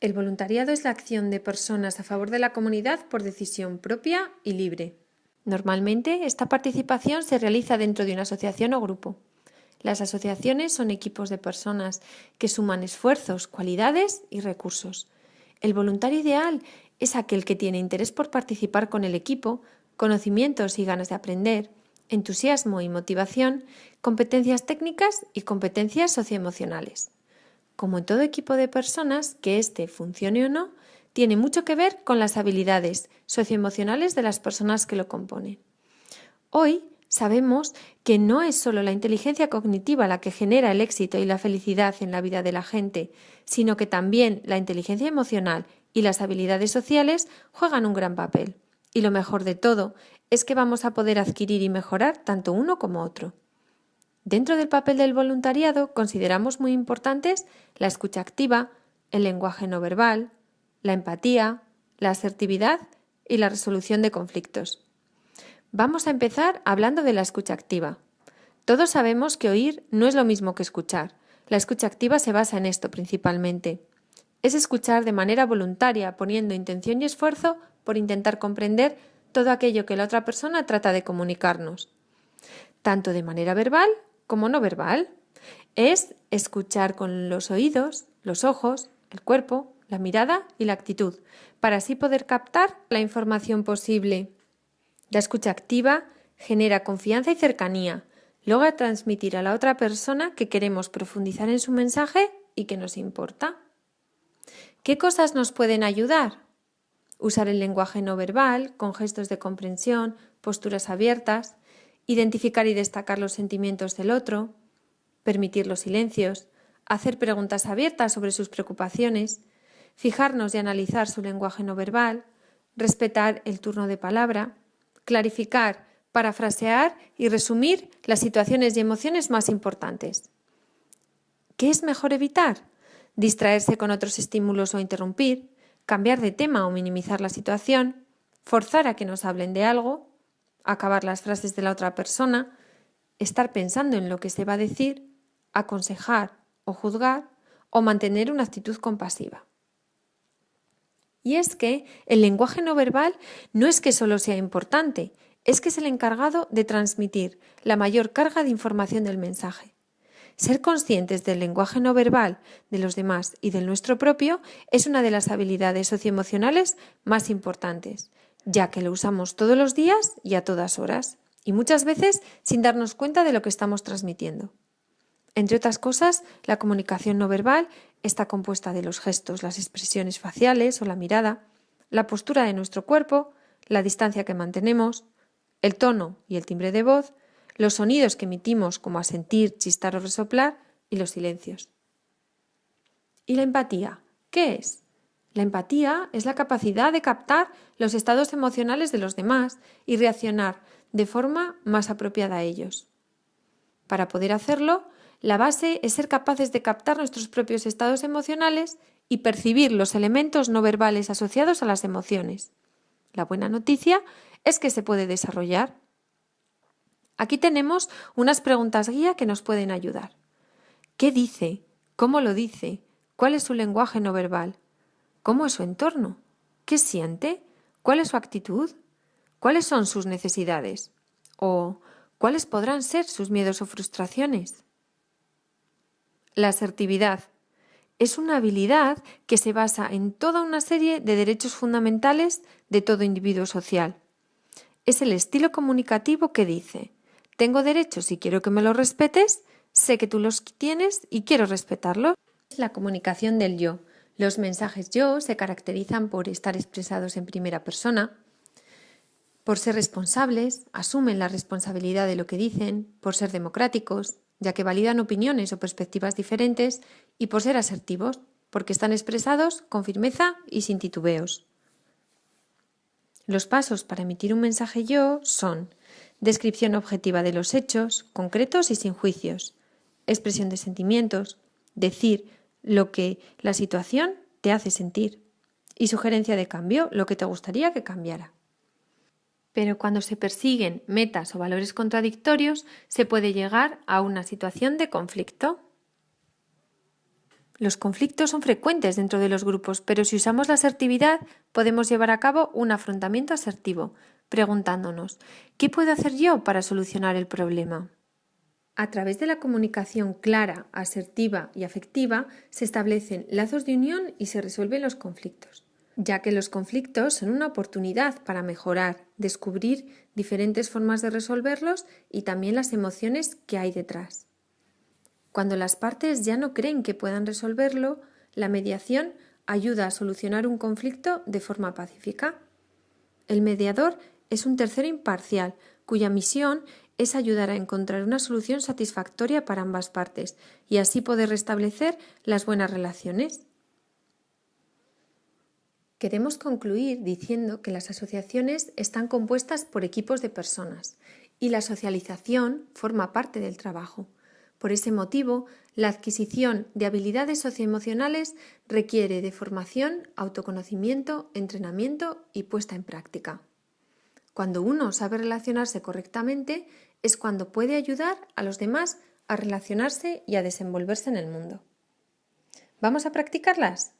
El voluntariado es la acción de personas a favor de la comunidad por decisión propia y libre. Normalmente, esta participación se realiza dentro de una asociación o grupo. Las asociaciones son equipos de personas que suman esfuerzos, cualidades y recursos. El voluntario ideal es aquel que tiene interés por participar con el equipo, conocimientos y ganas de aprender, entusiasmo y motivación, competencias técnicas y competencias socioemocionales. Como en todo equipo de personas, que éste funcione o no, tiene mucho que ver con las habilidades socioemocionales de las personas que lo componen. Hoy sabemos que no es solo la inteligencia cognitiva la que genera el éxito y la felicidad en la vida de la gente, sino que también la inteligencia emocional y las habilidades sociales juegan un gran papel. Y lo mejor de todo es que vamos a poder adquirir y mejorar tanto uno como otro. Dentro del papel del voluntariado consideramos muy importantes la escucha activa, el lenguaje no verbal, la empatía, la asertividad y la resolución de conflictos. Vamos a empezar hablando de la escucha activa. Todos sabemos que oír no es lo mismo que escuchar. La escucha activa se basa en esto principalmente. Es escuchar de manera voluntaria, poniendo intención y esfuerzo por intentar comprender todo aquello que la otra persona trata de comunicarnos, tanto de manera verbal como no verbal. Es escuchar con los oídos, los ojos, el cuerpo, la mirada y la actitud, para así poder captar la información posible. La escucha activa genera confianza y cercanía, logra transmitir a la otra persona que queremos profundizar en su mensaje y que nos importa. ¿Qué cosas nos pueden ayudar? Usar el lenguaje no verbal, con gestos de comprensión, posturas abiertas, identificar y destacar los sentimientos del otro, permitir los silencios, hacer preguntas abiertas sobre sus preocupaciones, fijarnos y analizar su lenguaje no verbal, respetar el turno de palabra, clarificar, parafrasear y resumir las situaciones y emociones más importantes. ¿Qué es mejor evitar? Distraerse con otros estímulos o interrumpir, cambiar de tema o minimizar la situación, forzar a que nos hablen de algo, acabar las frases de la otra persona, estar pensando en lo que se va a decir, aconsejar o juzgar o mantener una actitud compasiva. Y es que el lenguaje no verbal no es que solo sea importante, es que es el encargado de transmitir la mayor carga de información del mensaje. Ser conscientes del lenguaje no verbal de los demás y del nuestro propio es una de las habilidades socioemocionales más importantes, ya que lo usamos todos los días y a todas horas, y muchas veces sin darnos cuenta de lo que estamos transmitiendo. Entre otras cosas, la comunicación no verbal está compuesta de los gestos, las expresiones faciales o la mirada, la postura de nuestro cuerpo, la distancia que mantenemos, el tono y el timbre de voz, los sonidos que emitimos como asentir, chistar o resoplar y los silencios. ¿Y la empatía? ¿Qué es? La empatía es la capacidad de captar los estados emocionales de los demás y reaccionar de forma más apropiada a ellos. Para poder hacerlo, la base es ser capaces de captar nuestros propios estados emocionales y percibir los elementos no verbales asociados a las emociones. La buena noticia es que se puede desarrollar. Aquí tenemos unas preguntas guía que nos pueden ayudar. ¿Qué dice? ¿Cómo lo dice? ¿Cuál es su lenguaje no verbal? ¿Cómo es su entorno? ¿Qué siente? ¿Cuál es su actitud? ¿Cuáles son sus necesidades? ¿O cuáles podrán ser sus miedos o frustraciones? La asertividad es una habilidad que se basa en toda una serie de derechos fundamentales de todo individuo social. Es el estilo comunicativo que dice tengo derechos y quiero que me los respetes, sé que tú los tienes y quiero respetarlos. Es la comunicación del yo. Los mensajes yo se caracterizan por estar expresados en primera persona, por ser responsables, asumen la responsabilidad de lo que dicen, por ser democráticos, ya que validan opiniones o perspectivas diferentes, y por ser asertivos, porque están expresados con firmeza y sin titubeos. Los pasos para emitir un mensaje yo son descripción objetiva de los hechos, concretos y sin juicios, expresión de sentimientos, decir lo que la situación te hace sentir y sugerencia de cambio, lo que te gustaría que cambiara. Pero cuando se persiguen metas o valores contradictorios, se puede llegar a una situación de conflicto. Los conflictos son frecuentes dentro de los grupos, pero si usamos la asertividad podemos llevar a cabo un afrontamiento asertivo, preguntándonos ¿qué puedo hacer yo para solucionar el problema? A través de la comunicación clara, asertiva y afectiva se establecen lazos de unión y se resuelven los conflictos, ya que los conflictos son una oportunidad para mejorar, descubrir diferentes formas de resolverlos y también las emociones que hay detrás. Cuando las partes ya no creen que puedan resolverlo, la mediación ayuda a solucionar un conflicto de forma pacífica. El mediador es un tercero imparcial cuya misión es ayudar a encontrar una solución satisfactoria para ambas partes y así poder restablecer las buenas relaciones. Queremos concluir diciendo que las asociaciones están compuestas por equipos de personas y la socialización forma parte del trabajo. Por ese motivo, la adquisición de habilidades socioemocionales requiere de formación, autoconocimiento, entrenamiento y puesta en práctica. Cuando uno sabe relacionarse correctamente es cuando puede ayudar a los demás a relacionarse y a desenvolverse en el mundo. ¿Vamos a practicarlas?